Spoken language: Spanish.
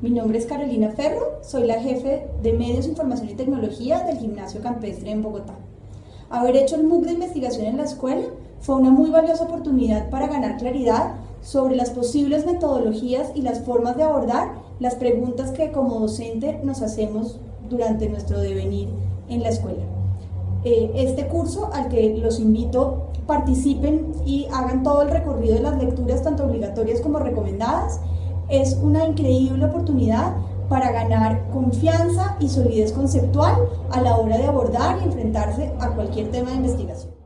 Mi nombre es Carolina Ferro, soy la jefe de Medios, Información y Tecnología del Gimnasio Campestre en Bogotá. Haber hecho el MOOC de investigación en la escuela fue una muy valiosa oportunidad para ganar claridad sobre las posibles metodologías y las formas de abordar las preguntas que como docente nos hacemos durante nuestro devenir en la escuela. Eh, este curso al que los invito participen y hagan todo el recorrido de las lecturas tanto obligatorias como recomendadas es una increíble oportunidad para ganar confianza y solidez conceptual a la hora de abordar y enfrentarse a cualquier tema de investigación.